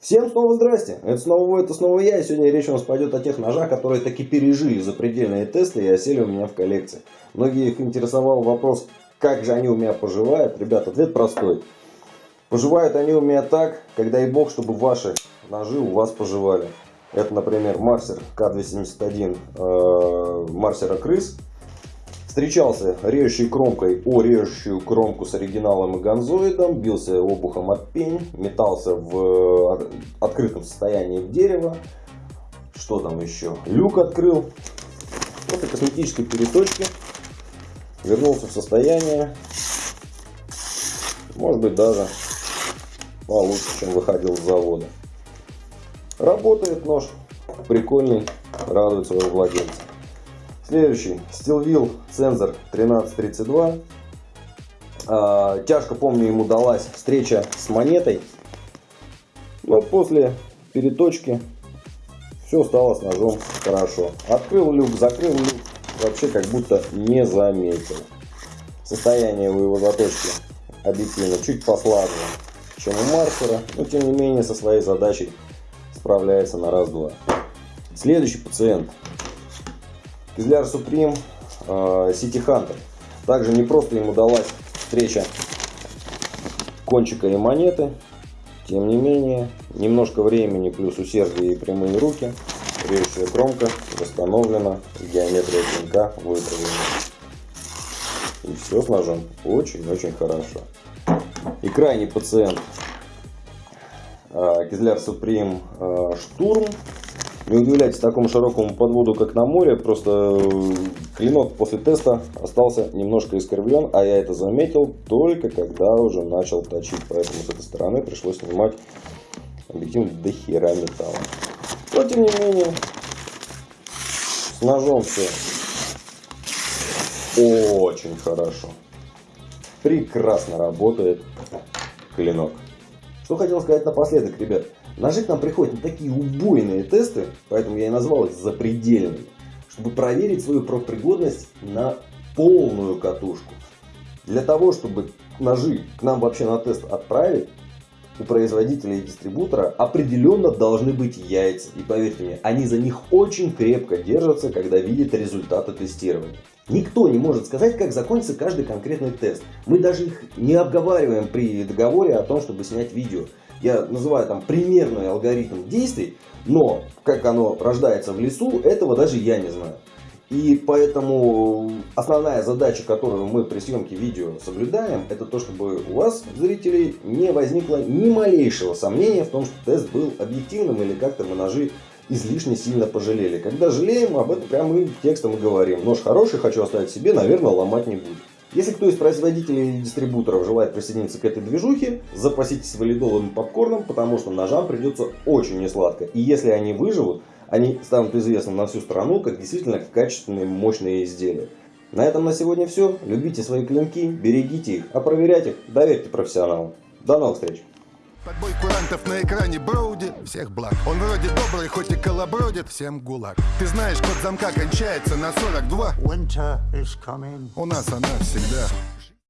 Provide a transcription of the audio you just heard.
Всем снова здрасте, это снова вы, это снова я, и сегодня речь у нас пойдет о тех ножах, которые таки пережили запредельные тесты и осели у меня в коллекции. Многие их интересовал вопрос, как же они у меня поживают. Ребят, ответ простой. Поживают они у меня так, когда и бог, чтобы ваши ножи у вас поживали. Это, например, Марсер К271 э, Марсера Крыс. Встречался режущей кромкой о режущую кромку с оригиналом и гонзоидом, бился обухом от пень, метался в открытом состоянии в дерево. Что там еще? Люк открыл. После косметической переточки вернулся в состояние, может быть даже получше, чем выходил с завода. Работает нож, прикольный, радует своего владельца. Следующий, Steelville Sensor 1332. А, тяжко, помню, ему далась встреча с монетой. Но после переточки все стало с ножом хорошо. Открыл люк, закрыл люк, вообще как будто не заметил. Состояние у его заточки объективно чуть послабее, чем у Марсера, но тем не менее со своей задачей справляется на раз-два. Следующий пациент Кизляр Суприм, Сити Хантер. Также не просто ему далась встреча кончика и монеты. Тем не менее, немножко времени плюс усердие и прямые руки. Режущая кромка восстановлена, геометрия клинка выправлена. И все с ножом очень-очень хорошо. И крайний пациент Кизляр Суприм Штурм не удивляйтесь такому широкому подводу, как на море, просто э, клинок после теста остался немножко искривлен, а я это заметил только когда уже начал точить, поэтому с этой стороны пришлось снимать объектив до хера металла. Но тем не менее, с ножом все очень хорошо. Прекрасно работает клинок. Что хотел сказать напоследок, ребят. Ножи к нам приходят на такие убойные тесты, поэтому я и назвал их запредельными, чтобы проверить свою профпригодность на полную катушку. Для того, чтобы ножи к нам вообще на тест отправить, у производителя и дистрибутора определенно должны быть яйца. И поверьте мне, они за них очень крепко держатся, когда видят результаты тестирования. Никто не может сказать, как закончится каждый конкретный тест. Мы даже их не обговариваем при договоре о том, чтобы снять видео я называю там примерный алгоритм действий, но как оно рождается в лесу, этого даже я не знаю. И поэтому основная задача, которую мы при съемке видео соблюдаем, это то, чтобы у вас, зрителей, не возникло ни малейшего сомнения в том, что тест был объективным или как-то мы ножи излишне сильно пожалели. Когда жалеем, об этом прямо текстом и говорим. Нож хороший, хочу оставить себе, наверное, ломать не буду. Если кто из производителей или дистрибуторов желает присоединиться к этой движухе, запаситесь валидолом и попкорном, потому что ножам придется очень несладко. И если они выживут, они станут известны на всю страну как действительно качественные мощные изделия. На этом на сегодня все. Любите свои клинки, берегите их, а проверять их доверьте профессионалам. До новых встреч! Подбой курантов на экране Броуди Всех благ. Он вроде добрый, хоть и колобродит. Всем гулаг. Ты знаешь, код замка кончается на 42 Winter is coming. У нас она всегда